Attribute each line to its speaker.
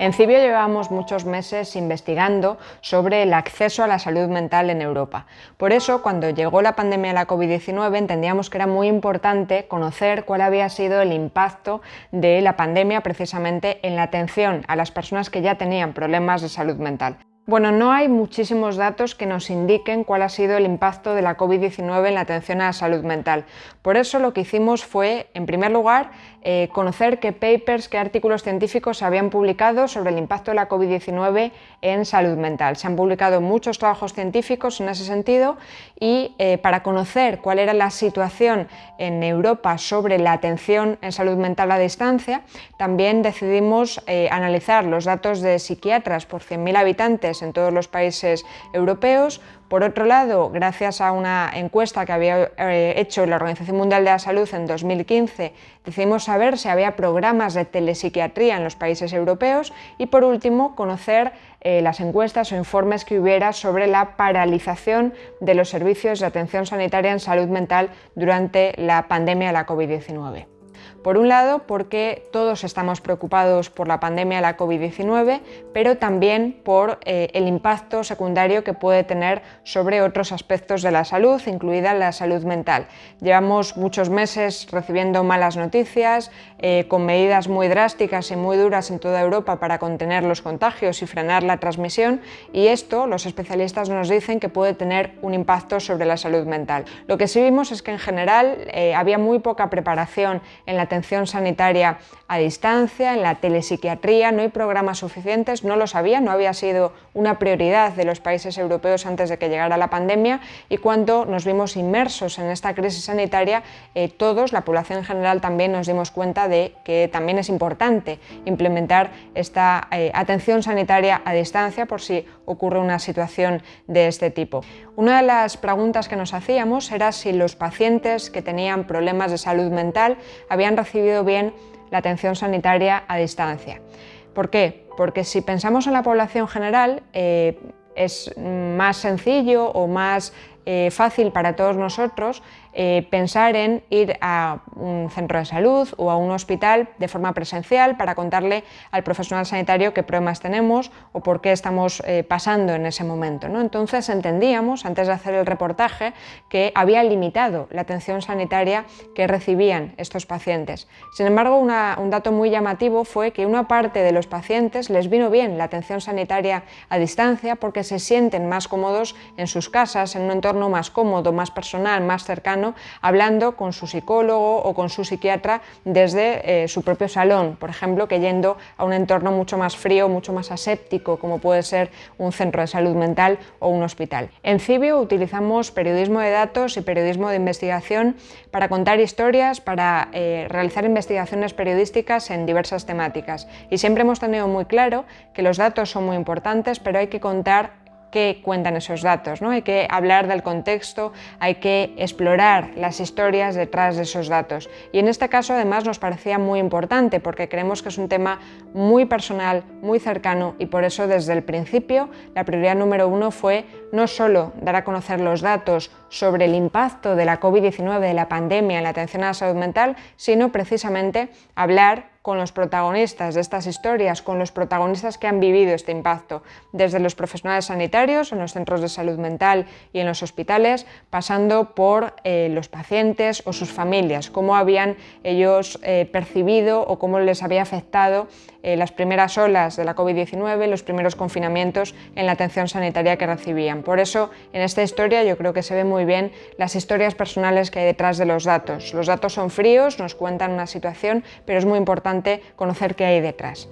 Speaker 1: En Cibio llevamos muchos meses investigando sobre el acceso a la salud mental en Europa. Por eso, cuando llegó la pandemia de la COVID-19, entendíamos que era muy importante conocer cuál había sido el impacto de la pandemia precisamente en la atención a las personas que ya tenían problemas de salud mental. Bueno, no hay muchísimos datos que nos indiquen cuál ha sido el impacto de la COVID-19 en la atención a la salud mental. Por eso lo que hicimos fue, en primer lugar, eh, conocer qué papers, qué artículos científicos se habían publicado sobre el impacto de la COVID-19 en salud mental. Se han publicado muchos trabajos científicos en ese sentido y eh, para conocer cuál era la situación en Europa sobre la atención en salud mental a distancia, también decidimos eh, analizar los datos de psiquiatras por 100.000 habitantes en todos los países europeos. Por otro lado, gracias a una encuesta que había eh, hecho la Organización Mundial de la Salud en 2015, decidimos saber si había programas de telepsiquiatría en los países europeos y por último, conocer eh, las encuestas o informes que hubiera sobre la paralización de los servicios de atención sanitaria en salud mental durante la pandemia de la COVID-19. Por un lado, porque todos estamos preocupados por la pandemia de la COVID-19, pero también por eh, el impacto secundario que puede tener sobre otros aspectos de la salud, incluida la salud mental. Llevamos muchos meses recibiendo malas noticias, eh, con medidas muy drásticas y muy duras en toda Europa para contener los contagios y frenar la transmisión, y esto los especialistas nos dicen que puede tener un impacto sobre la salud mental. Lo que sí vimos es que en general eh, había muy poca preparación en la atención sanitaria a distancia, en la telepsiquiatría, no hay programas suficientes, no lo sabía, no había sido una prioridad de los países europeos antes de que llegara la pandemia y cuando nos vimos inmersos en esta crisis sanitaria, eh, todos, la población en general también nos dimos cuenta de que también es importante implementar esta eh, atención sanitaria a distancia por si ocurre una situación de este tipo. Una de las preguntas que nos hacíamos era si los pacientes que tenían problemas de salud mental habían recibido bien la atención sanitaria a distancia. ¿Por qué? Porque si pensamos en la población general, eh, es más sencillo o más eh, fácil para todos nosotros eh, pensar en ir a un centro de salud o a un hospital de forma presencial para contarle al profesional sanitario qué problemas tenemos o por qué estamos eh, pasando en ese momento. ¿no? Entonces entendíamos, antes de hacer el reportaje, que había limitado la atención sanitaria que recibían estos pacientes. Sin embargo, un dato muy llamativo fue que una parte de los pacientes les vino bien la atención sanitaria a distancia porque se sienten más cómodos en sus casas, en un entorno más cómodo, más personal, más cercano hablando con su psicólogo o con su psiquiatra desde eh, su propio salón, por ejemplo, que yendo a un entorno mucho más frío, mucho más aséptico, como puede ser un centro de salud mental o un hospital. En Cibio utilizamos periodismo de datos y periodismo de investigación para contar historias, para eh, realizar investigaciones periodísticas en diversas temáticas. Y siempre hemos tenido muy claro que los datos son muy importantes, pero hay que contar qué cuentan esos datos, ¿no? hay que hablar del contexto, hay que explorar las historias detrás de esos datos. Y en este caso además nos parecía muy importante porque creemos que es un tema muy personal, muy cercano y por eso desde el principio la prioridad número uno fue no solo dar a conocer los datos sobre el impacto de la COVID-19, de la pandemia en la atención a la salud mental, sino precisamente hablar con los protagonistas de estas historias, con los protagonistas que han vivido este impacto, desde los profesionales sanitarios, en los centros de salud mental y en los hospitales, pasando por eh, los pacientes o sus familias, cómo habían ellos eh, percibido o cómo les había afectado eh, las primeras olas de la COVID-19, los primeros confinamientos en la atención sanitaria que recibían. Por eso, en esta historia yo creo que se ve muy bien las historias personales que hay detrás de los datos. Los datos son fríos, nos cuentan una situación, pero es muy conocer qué hay detrás.